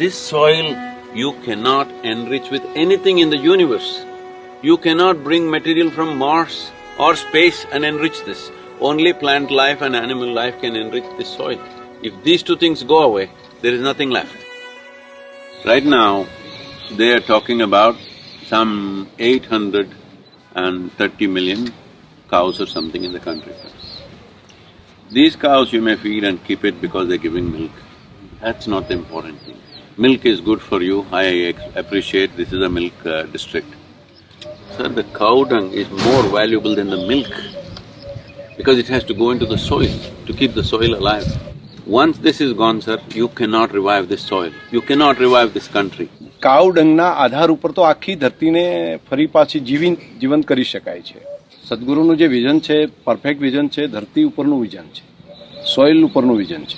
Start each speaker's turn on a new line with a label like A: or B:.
A: This soil you cannot enrich with anything in the universe. You cannot bring material from Mars or space and enrich this. Only plant life and animal life can enrich this soil. If these two things go away, there is nothing left. Right now, they are talking about some eight hundred and thirty million cows or something in the country. These cows you may feed and keep it because they're giving milk. That's not the important thing Milk is good for you, I ex- appreciate this is a milk uh, district. Sir, the cow dung is more valuable than the milk because it has to go into the soil to keep the soil alive. Once this is gone, sir, you cannot revive this soil, you cannot revive this country.
B: કાવ ડંગના આધાર ઉપર તો આખી ધરતીને ફરી પાછી જીવી જીવંત કરી શકાય છે સદગુરુનું જે વિઝન છે પરફેક્ટ વિઝન છે ધરતી ઉપરનું વિઝન છે સોઇલ ઉપરનું વિઝન છે